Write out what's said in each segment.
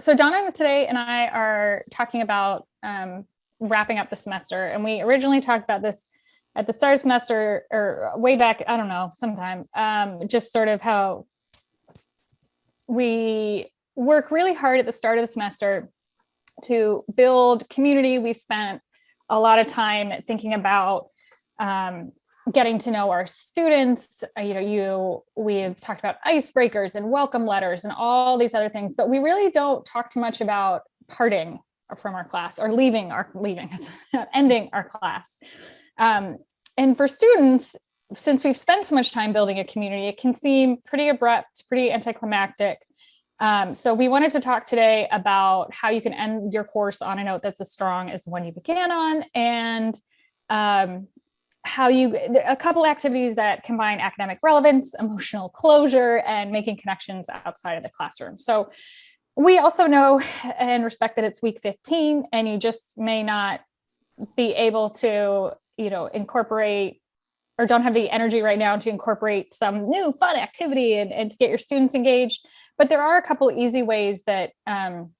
so Donna today and I are talking about um, wrapping up the semester. And we originally talked about this at the start of semester or way back, I don't know, sometime, um, just sort of how we work really hard at the start of the semester to build community. We spent a lot of time thinking about um, getting to know our students. Uh, you know, you we've talked about icebreakers and welcome letters and all these other things, but we really don't talk too much about parting from our class or leaving our leaving ending our class. Um, and for students, since we've spent so much time building a community, it can seem pretty abrupt, pretty anticlimactic. Um, so we wanted to talk today about how you can end your course on a note that's as strong as the one you began on and um, how you, a couple activities that combine academic relevance, emotional closure, and making connections outside of the classroom. So we also know and respect that it's week 15 and you just may not be able to, you know, incorporate or don't have the energy right now to incorporate some new fun activity and, and to get your students engaged. But there are a couple easy ways that um,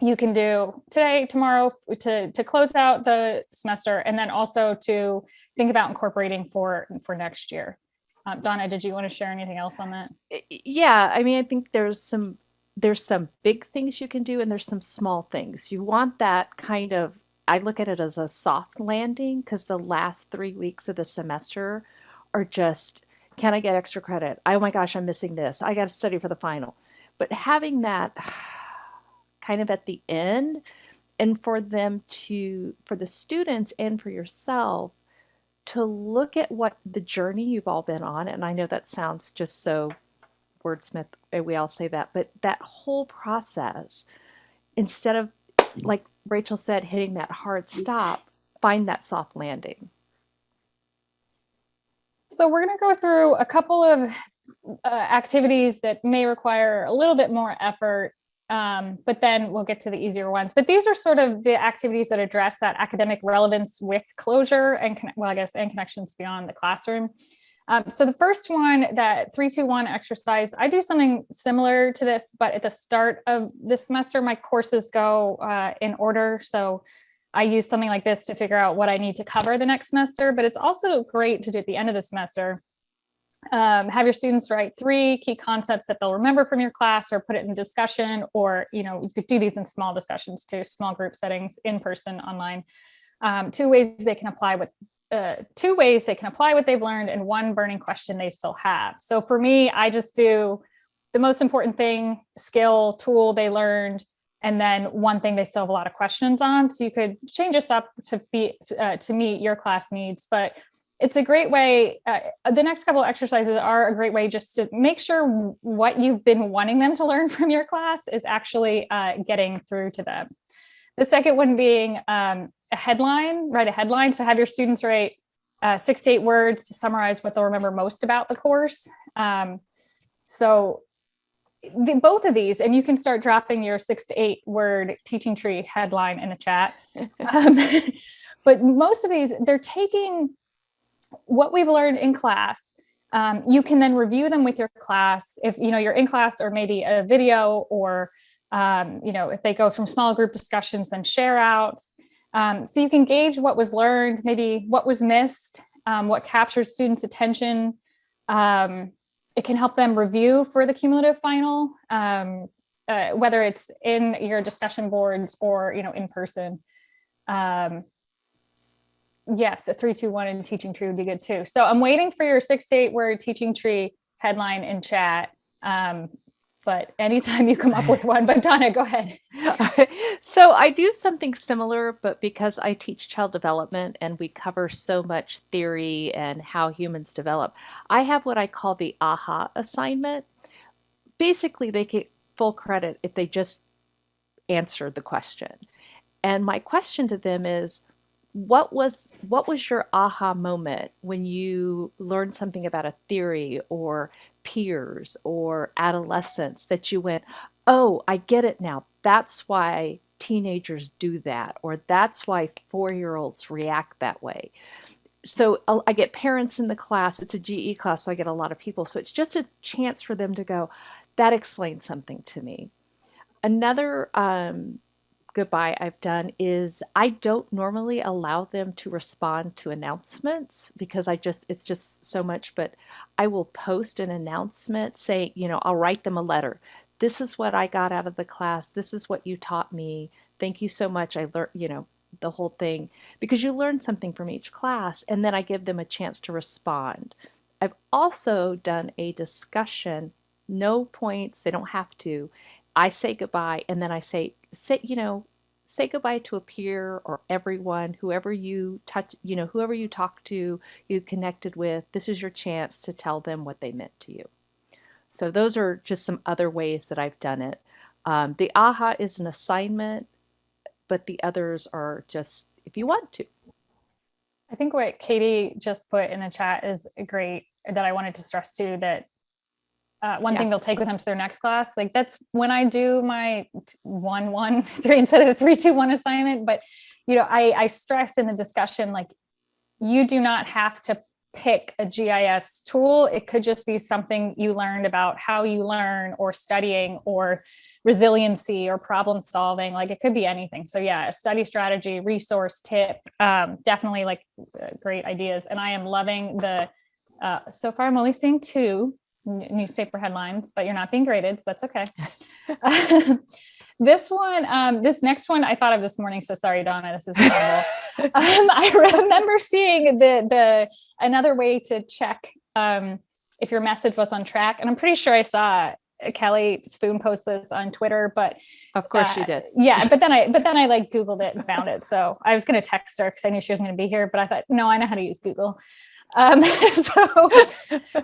you can do today, tomorrow to, to close out the semester and then also to think about incorporating for, for next year. Um, Donna, did you want to share anything else on that? Yeah, I mean, I think there's some there's some big things you can do and there's some small things. You want that kind of I look at it as a soft landing because the last three weeks of the semester are just can I get extra credit? Oh my gosh, I'm missing this. I got to study for the final. But having that kind of at the end and for them to, for the students and for yourself, to look at what the journey you've all been on, and I know that sounds just so wordsmith, eh, we all say that, but that whole process, instead of, like Rachel said, hitting that hard stop, find that soft landing. So we're going to go through a couple of uh, activities that may require a little bit more effort, um, but then we'll get to the easier ones. But these are sort of the activities that address that academic relevance with closure and, well, I guess, and connections beyond the classroom. Um, so the first one, that 321 exercise, I do something similar to this, but at the start of the semester, my courses go uh, in order. So I use something like this to figure out what I need to cover the next semester, but it's also great to do at the end of the semester um, have your students write three key concepts that they'll remember from your class or put it in discussion or you know you could do these in small discussions too small group settings in person online. Um, two ways they can apply what uh, two ways they can apply what they've learned and one burning question they still have. So for me I just do the most important thing skill tool they learned and then one thing they still have a lot of questions on. So you could change this up to be uh, to meet your class needs but it's a great way, uh, the next couple of exercises are a great way just to make sure what you've been wanting them to learn from your class is actually uh, getting through to them. The second one being um, a headline, write a headline. So have your students write uh, six to eight words to summarize what they'll remember most about the course. Um, so the, both of these, and you can start dropping your six to eight word teaching tree headline in the chat. Um, but most of these, they're taking what we've learned in class, um, you can then review them with your class if you know you're in class or maybe a video or um, you know if they go from small group discussions and share outs. Um, so you can gauge what was learned, maybe what was missed, um, what captured students' attention. Um, it can help them review for the cumulative final, um, uh, whether it's in your discussion boards or you know in person. Um, yes, a three, two, one and teaching tree would be good too. So I'm waiting for your six to eight word teaching tree headline in chat. Um, but anytime you come up with one, but Donna, go ahead. so I do something similar, but because I teach child development and we cover so much theory and how humans develop, I have what I call the AHA assignment. Basically, they get full credit if they just answered the question. And my question to them is, what was what was your aha moment when you learned something about a theory or peers or adolescence that you went oh i get it now. That's why teenagers do that or that's why four-year-olds react that way. So i get parents in the class. It's a ge class so i get a lot of people. So it's just a chance for them to go that explains something to me. Another um, goodbye I've done is I don't normally allow them to respond to announcements because I just it's just so much, but I will post an announcement saying, you know, I'll write them a letter. This is what I got out of the class. This is what you taught me. Thank you so much. I learned, you know, the whole thing because you learn something from each class and then I give them a chance to respond. I've also done a discussion, no points, they don't have to. I say goodbye and then I say, say, you know, say goodbye to a peer or everyone, whoever you touch, you know, whoever you talk to, you connected with, this is your chance to tell them what they meant to you. So those are just some other ways that I've done it. Um, the AHA is an assignment, but the others are just if you want to. I think what Katie just put in the chat is great that I wanted to stress too that uh, one Yeah. thing they'll take with them to their next class. Like that's when I do my one, one, three instead of the three, two, one assignment. But, you know, I, I stress in the discussion, like you do not have to pick a GIS tool. It could just be something you learned about how you learn or studying or resiliency or problem solving. Like it could be anything. So yeah, a study strategy, resource tip, um, definitely like uh, great ideas. And I am loving the, uh, so far I'm only seeing two newspaper headlines, but you're not being graded, so that's okay. this one, um, this next one I thought of this morning. So sorry, Donna, this is terrible. um, I remember seeing the the another way to check um, if your message was on track, and I'm pretty sure I saw Kelly Spoon post this on Twitter, but Of course uh, you did. yeah, but then I but then I like Googled it and found it. So I was gonna text her because I knew she was gonna be here, but I thought, no, I know how to use Google. Um, so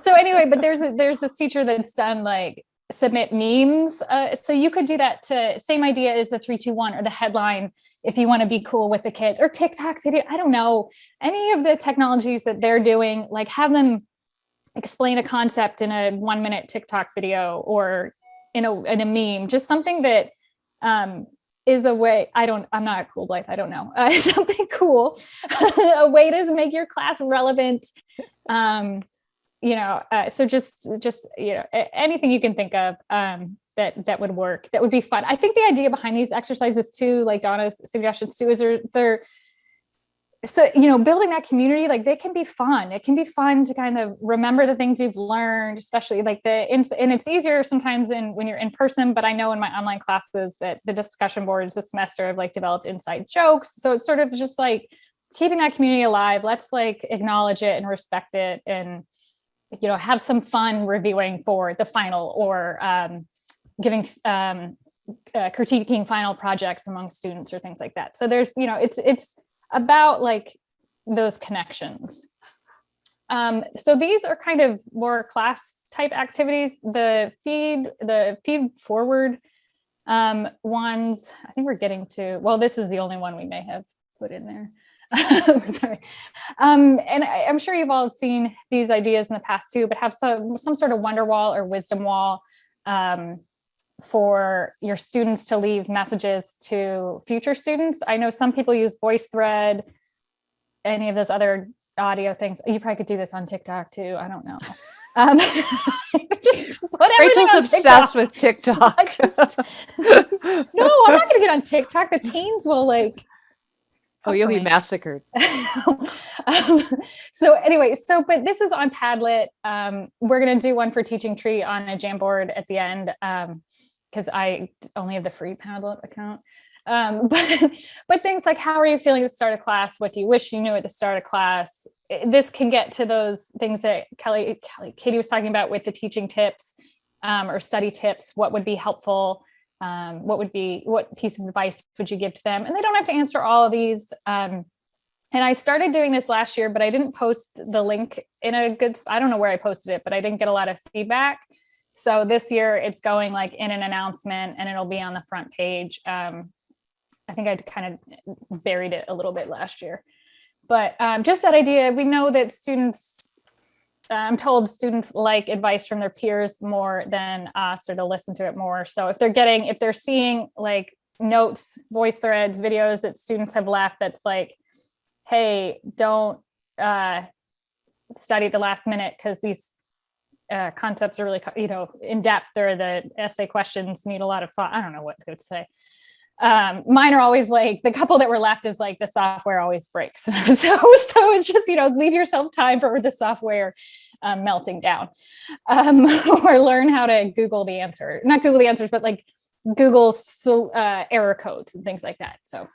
so anyway, but there's a, there's this teacher that's done like submit memes. Uh, so you could do that to same idea as the three two one or the headline if you want to be cool with the kids or TikTok video. I don't know any of the technologies that they're doing. Like have them explain a concept in a one minute TikTok video or in a in a meme. Just something that um, is a way. I don't. I'm not cool, Blythe. I don't know. Uh, something cool, a way to make your class relevant. Um, you know, uh, so just just you know anything you can think of um, that that would work. That would be fun. I think the idea behind these exercises too, like Donna's suggestions too, is they're they're so you know building that community like they can be fun. It can be fun to kind of remember the things you've learned especially like the and it's easier sometimes in when you're in person but i know in my online classes that the discussion boards this semester have like developed inside jokes. So it's sort of just like keeping that community alive. Let's like acknowledge it and respect it and you know have some fun reviewing for the final or um, giving um, uh, critiquing final projects among students or things like that. So there's you know it's it's about like those connections. Um, so these are kind of more class type activities. The feed, the feed forward um, ones, I think we're getting to, well, this is the only one we may have put in there. Sorry. Um, and I, I'm sure you've all seen these ideas in the past too, but have some, some sort of wonder wall or wisdom wall um, for your students to leave messages to future students. I know some people use VoiceThread, any of those other audio things. You probably could do this on TikTok too. I don't know. Um, just put Rachel's obsessed with TikTok. Just- No, I'm not gonna get on TikTok. The teens will like. oh, you'll be massacred. um, so anyway, so but this is on Padlet. Um, we're gonna do one for Teaching Tree on a Jamboard at the end because I only have the free Padlet account. Um, but but things like how are you feeling at the start of class? What do you wish you knew at the start of class? This can get to those things that Kelly, Kelly Katie was talking about with the teaching tips um, or study tips. What would be helpful? Um, what would be what piece of advice would you give to them? And they don't have to answer all of these. Um, and I started doing this last year, but I didn't post the link in a good, I don't know where I posted it, but I didn't get a lot of feedback. So this year it's going like in an announcement and it'll be on the front page. Um, I think I kind of buried it a little bit last year. But um, just that idea, we know that students, I'm told students like advice from their peers more than us, or they'll listen to it more. So if they're getting, if they're seeing like notes, voice threads, videos that students have left that's like, hey, don't uh, study the last minute because these uh, concepts are really, you know, in depth, or the essay questions need a lot of thought. I don't know what to say. Um, mine are always like the couple that were left is like the software always breaks. so, so it's just, you know, leave yourself time for the software um, melting down um, or learn how to Google the answer, not Google the answers, but like Google so, uh, error codes and things like that. So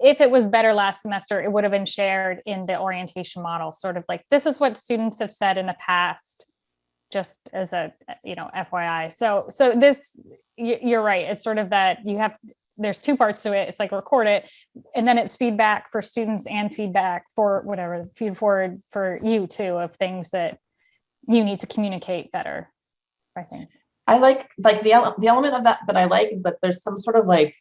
if it was better last semester, it would have been shared in the orientation model, sort of like this is what students have said in the past, just as a you know FYI. So so this you're right. It's sort of that you have there's two parts to it. It's like record it, and then it's feedback for students and feedback for whatever feed forward for you too of things that you need to communicate better. I think. I like like the the element of that that I like is that there's some sort of like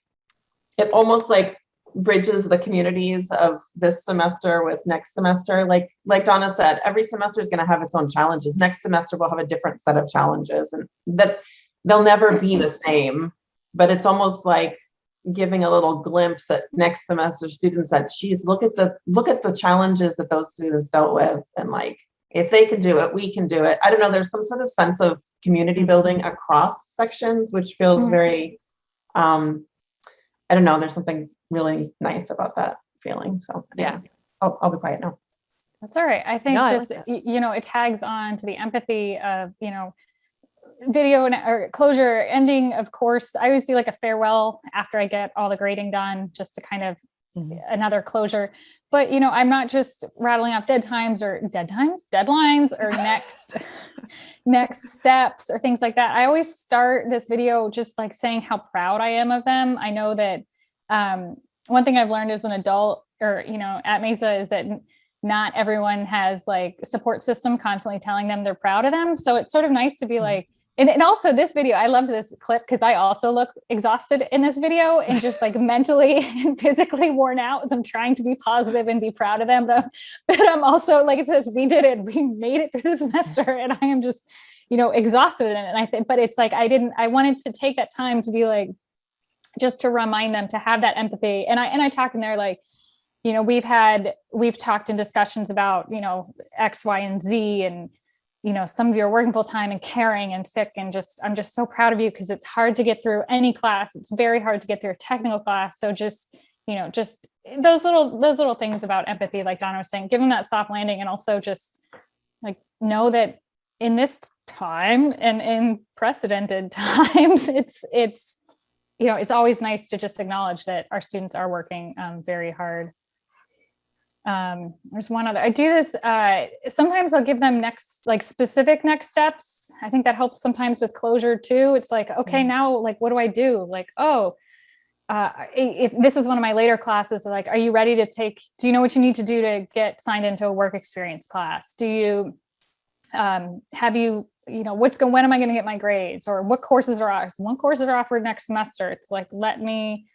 it almost like bridges the communities of this semester with next semester. Like like Donna said, every semester is going to have its own challenges. Next semester we'll have a different set of challenges, and that they'll never be the same. But it's almost like giving a little glimpse at next semester students that geez, look at the look at the challenges that those students dealt with, and like if they can do it, we can do it. I don't know. There's some sort of sense of community building across sections, which feels Mhm. very um, I don't know, there's something really nice about that feeling. So Yeah. I'll, I'll be quiet now. That's all right. I think No, I like just, that. you know, it tags on to the empathy of, you know, video and or closure ending, of course, I always do like a farewell after I get all the grading done, just to kind of Mhm. another closure. But, you know, I'm not just rattling off dead times or dead times, deadlines or next, next steps or things like that. I always start this video just like saying how proud I am of them. I know that um, one thing I've learned as an adult or, you know, at Mesa is that not everyone has like support system constantly telling them they're proud of them. So it's sort of nice to be Mhm. like, and, and also this video, I loved this clip because I also look exhausted in this video and just like mentally and physically worn out as I'm trying to be positive and be proud of them. But, but I'm also like it says, we did it, we made it through the semester, and I am just, you know, exhausted in it. And I think, but it's like I didn't, I wanted to take that time to be like, just to remind them to have that empathy. And I and I talk in there like, you know, we've had we've talked in discussions about, you know, X, Y, and Z and you know, some of you are working full time and caring and sick and just I'm just so proud of you because it's hard to get through any class. It's very hard to get through a technical class. So just, you know, just those little those little things about empathy, like Donna was saying, give them that soft landing and also just like know that in this time and in precedented times, it's it's you know, it's always nice to just acknowledge that our students are working um, very hard. Um, there's one other, I do this, uh, sometimes I'll give them next, like specific next steps. I think that helps sometimes with closure too. It's like, okay, Mm. now like, what do I do? Like, oh, uh, if this is one of my later classes, like, are you ready to take, do you know what you need to do to get signed into a work experience class? Do you, um, have you, you know, what's going, when am I going to get my grades or what courses are ours? One courses are offered next semester. It's like, let me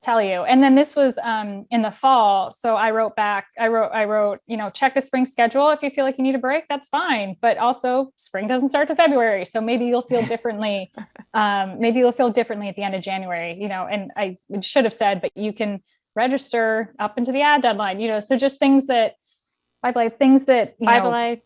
tell you. And then this was um, in the fall. So I wrote back, I wrote, I wrote, you know, check the spring schedule. If you feel like you need a break, that's fine. But also spring doesn't start to February. So maybe you'll feel differently. um, maybe you'll feel differently at the end of January, you know, and I should have said, but you can register up into the ad deadline, you know, so just things that, Bye Blythe, things that, you Bye, know,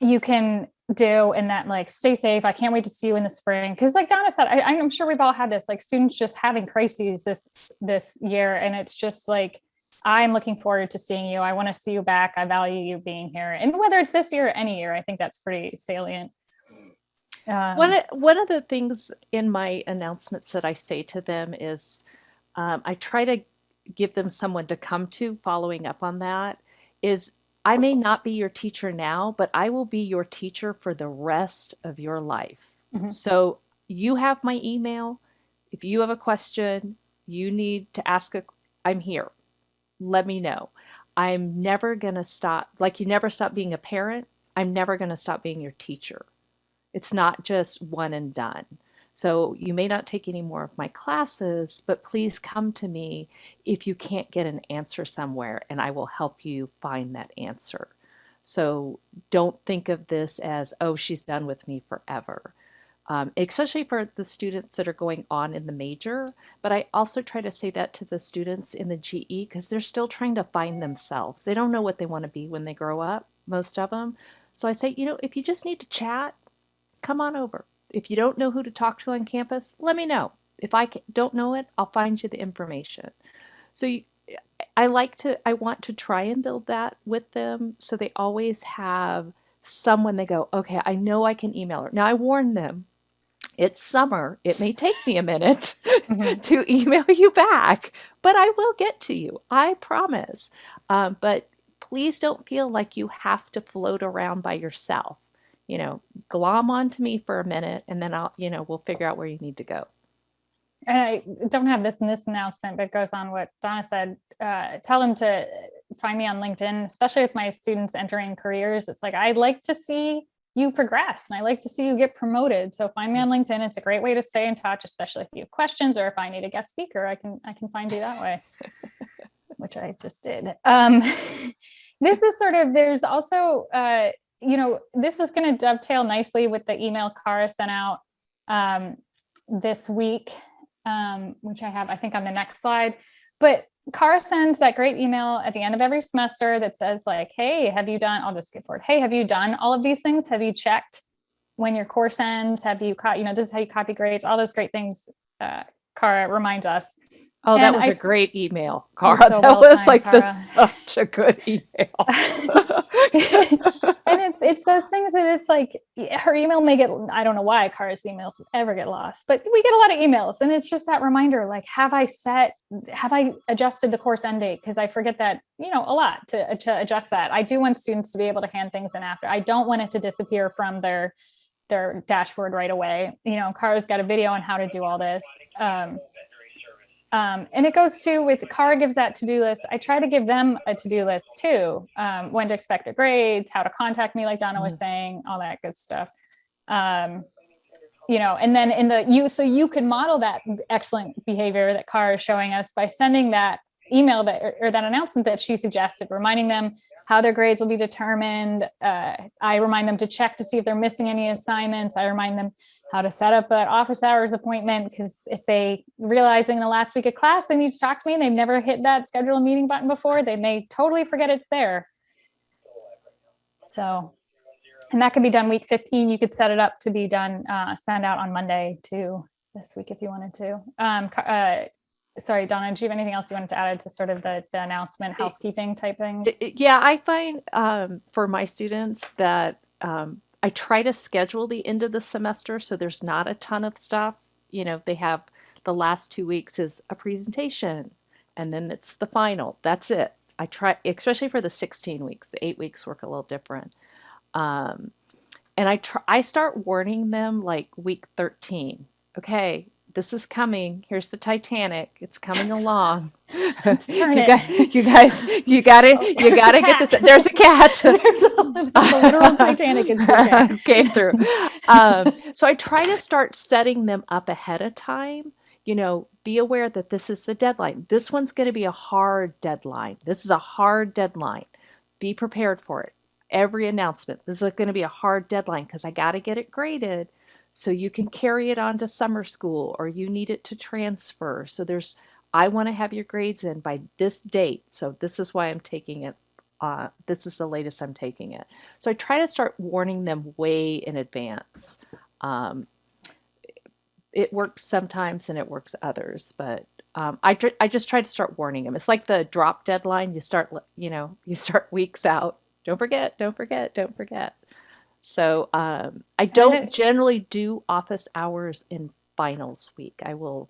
you can do and that like stay safe. I can't wait to see you in the spring. Because like donna said I, i'm sure we've all had this like students just having crises this this year and it's just like i'm looking forward to seeing you. I want to see you back. I value you being here and whether it's this year or any year i think that's pretty salient. Um, One of, one of the things in my announcements that I say to them is um, I try to give them someone to come to following up on that is I may not be your teacher now, but I will be your teacher for the rest of your life. Mhm. So you have my email. If you have a question, you need to ask a I'm here. Let me know. I'm never going to stop like you never stop being a parent. I'm never going to stop being your teacher. It's not just one and done. So you may not take any more of my classes, but please come to me if you can't get an answer somewhere and I will help you find that answer. So don't think of this as, oh, she's done with me forever. Um, especially for the students that are going on in the major. But I also try to say that to the students in the GE because they're still trying to find themselves. They don't know what they want to be when they grow up, most of them. So I say, you know, if you just need to chat, come on over. If you don't know who to talk to on campus, let me know. If I don't know it, I'll find you the information. So you, I like to, I want to try and build that with them so they always have someone they go, okay, I know I can email her. Now I warn them, it's summer. It may take me a minute Mhm. to email you back, but I will get to you. I promise. Um, but please don't feel like you have to float around by yourself. You know, glom onto me for a minute and then I'll, you know, we'll figure out where you need to go. And I don't have this in this announcement, but it goes on what Donna said. Uh, tell them to find me on LinkedIn, especially with my students entering careers. It's like I'd like to see you progress and I like to see you get promoted. So find me on LinkedIn. It's a great way to stay in touch, especially if you have questions or if I need a guest speaker, I can I can find you that way, which I just did. Um, this is sort of there's also uh, you know this is going to dovetail nicely with the email Cara sent out um, this week um, which I have, I think on the next slide. But Cara sends that great email at the end of every semester that says like, hey, have you done, I'll just skip forward. Hey, have you done all of these things? Have you checked when your course ends? Have you caught, you know, this is how you copy grades, all those great things. Uh, Cara reminds us. Oh, that was I a great email, Cara. so that well was timed, like the, Cara. such a good email. and it's it's those things that it's like her email may get i don't know why Cara's emails ever get lost but we get a lot of emails and it's just that reminder like have i set have i adjusted the course end date because i forget that you know a lot to, to adjust that i do want students to be able to hand things in after i don't want it to disappear from their their dashboard right away you know Cara's got a video on how to do all this um, um, and it goes to with Cara gives that to-do list. I try to give them a to-do list too. Um, when to expect their grades, how to contact me, like Donna was saying, all that good stuff. Um, you know, and then in the you, so you can model that excellent behavior that Cara is showing us by sending that email that or, or that announcement that she suggested, reminding them how their grades will be determined. Uh, I remind them to check to see if they're missing any assignments. I remind them how to set up an office hours appointment because if they realizing the last week of class they need to talk to me and they've never hit that schedule a meeting button before they may totally forget it's there. So and that can be done week 15 you could set it up to be done uh, send out on monday too this week if you wanted to. Um uh sorry donna do you have anything else you wanted to add to sort of the, the announcement housekeeping type things? Yeah, I find um, for my students that um, I try to schedule the end of the semester so there's not a ton of stuff. You know, they have the last two weeks is a presentation and then it's the final. That's it. I try, especially for the 16 weeks, the eight weeks work a little different. Um, and I try, I start warning them like week 13. Okay, this is coming. Here's the Titanic. It's coming along. Let's turn you, it. Guys, you guys, you got it. You got to get cat. this. There's a cat. there's a, the literal titanic is came through. Um, so I try to start setting them up ahead of time. You know, be aware that this is the deadline. This one's going to be a hard deadline. This is a hard deadline. Be prepared for it. Every announcement, this is going to be a hard deadline because I got to get it graded so you can carry it on to summer school or you need it to transfer. So there's, I want to have your grades in by this date. So this is why I'm taking it. Uh, this is the latest I'm taking it. So I try to start warning them way in advance. Um, it works sometimes and it works others, but um, I, I just try to start warning them. It's like the drop deadline. You start, you know, you start weeks out. Don't forget, don't forget, don't forget. So um, I don't generally do office hours in finals week. I will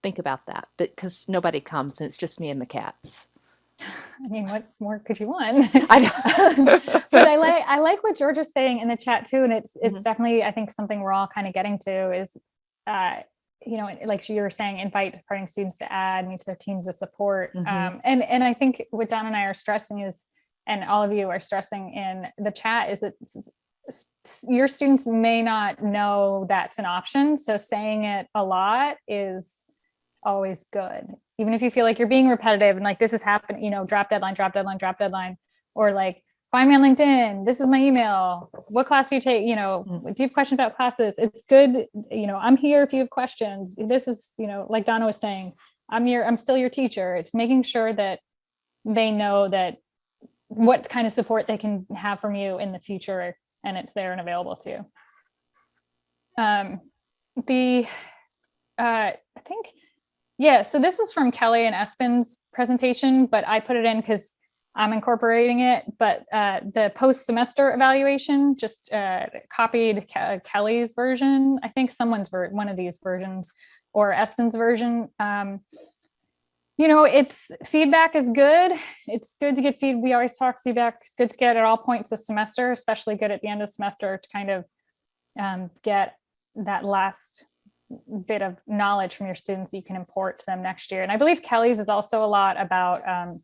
think about that, but because nobody comes and it's just me and the cats. I mean, what more could you want? I but I like I like what George is saying in the chat too, and it's it's Mhm. definitely I think something we're all kind of getting to is, uh, you know, like you were saying, invite departing students to add, me to their teams of support, Mhm. um, and and I think what Don and I are stressing is, and all of you are stressing in the chat is that s- s- s- your students may not know that's an option, so saying it a lot is always good. Even if you feel like you're being repetitive and like this is happening you know drop deadline drop deadline drop deadline or like find me on linkedin. This is my email. What class do you take? You know Mm. do you have questions about classes? It's good you know i'm here if you have questions. This is you know like donna was saying i'm your i'm still your teacher. It's making sure that they know that what kind of support they can have from you in the future and it's there and available to you Um, the, uh, I think, yeah, so this is from Kelly and Espen's presentation, but I put it in because I'm incorporating it, but uh, the post-semester evaluation just uh, copied Ke- Kelly's version. I think someone's ver one of these versions or Espen's version. Um, you know, it's feedback is good. It's good to get feed. We always talk feedback. It's good to get at all points of semester, especially good at the end of semester to kind of um, get that last bit of knowledge from your students that you can import to them next year. And I believe Kelly's is also a lot about um,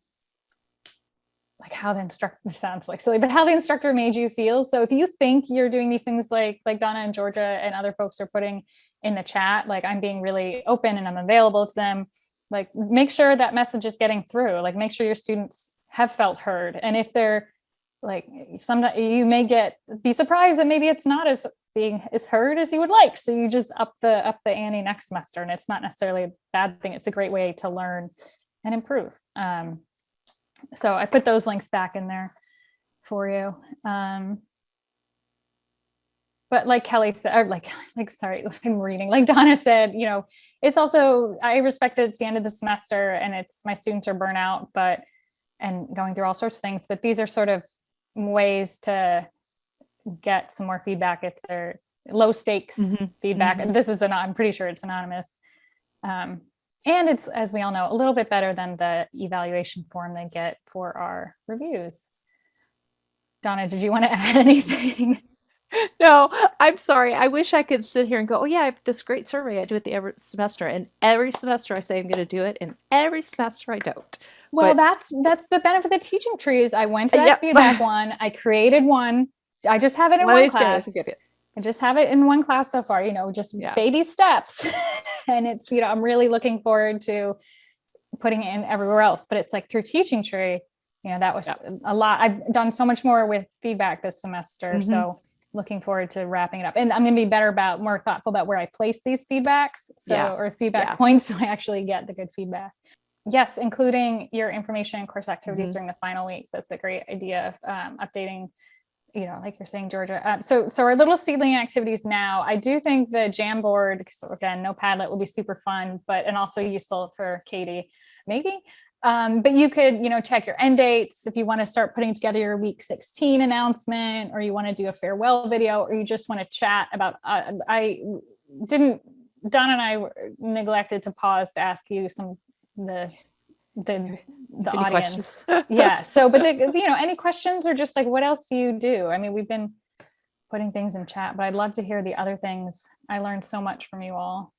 like how the instructor sounds like silly, but how the instructor made you feel. So if you think you're doing these things like like Donna and Georgia and other folks are putting in the chat, like I'm being really open and I'm available to them, like make sure that message is getting through. Like make sure your students have felt heard. And if they're like some you may get be surprised that maybe it's not as being as heard as you would like. So you just up the up the ante next semester, and it's not necessarily a bad thing. It's a great way to learn and improve. Um, so I put those links back in there for you. Um, but like Kelly said, like, like, sorry, I'm reading, like Donna said, you know, it's also, I respect that it's the end of the semester and it's, my students are burnout, but, and going through all sorts of things, but these are sort of ways to get some more feedback if they're low stakes Mhm, feedback. And this is an, I'm pretty sure it's anonymous. Um, and it's, as we all know, a little bit better than the evaluation form they get for our reviews. Donna, did you want to add anything? No, I'm sorry. I wish I could sit here and go, oh yeah, I have this great survey I do at the every semester, and every semester I say I'm going to do it, and every semester I don't. Well, But- that's that's the benefit of the teaching trees. I went to that Yep. feedback one. I created one. I just have it in One one class. I'll give you- I just have it in one class so far, you know, just Yeah. baby steps. and it's, you know, I'm really looking forward to putting it in everywhere else, but it's like through teaching tree, you know, that was Yep. a lot. I've done so much more with feedback this semester. Mhm. So looking forward to wrapping it up. And I'm going to be better about more thoughtful about where I place these feedbacks. So, Yeah. or feedback Yeah. points so I actually get the good feedback. Yes, including your information and course activities Mhm. during the final weeks. That's a great idea of um, updating you know, like you're saying, Georgia. Um, so, so our little seedling activities now, I do think the Jamboard, so again, no Padlet will be super fun, but, and also useful for Katie, maybe. Um, but you could, you know, check your end dates if you want to start putting together your week 16 announcement, or you want to do a farewell video, or you just want to chat about, uh, I didn't, Don and I neglected to pause to ask you some, the, the, the Any audience. yeah so but the, you know any questions or just like what else do you do? I mean we've been putting things in chat but i'd love to hear the other things. I learned so much from you all